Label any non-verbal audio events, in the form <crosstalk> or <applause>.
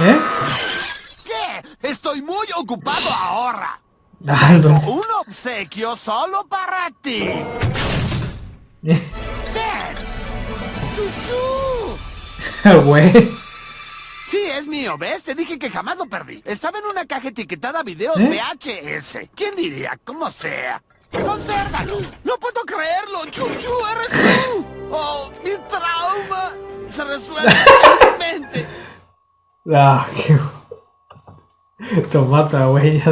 ¿Eh? ¿Qué? Estoy muy ocupado ahora. Ah, ¿dónde? Un obsequio solo para ti. ¿Eh? ¡Ten! ¡Chuchu! <laughs> Güey. Sí, es mío, ¿ves? Te dije que jamás lo perdí. Estaba en una caja etiquetada videos ¿Eh? VHS. ¿Quién diría? Como sea. ¡Consérvalo! ¡No puedo creerlo! ¡Chuchu, eres tú! <laughs> ¡Oh, mi trauma! Se resuelve. Ah, qué... <laughs> Tomata, güey.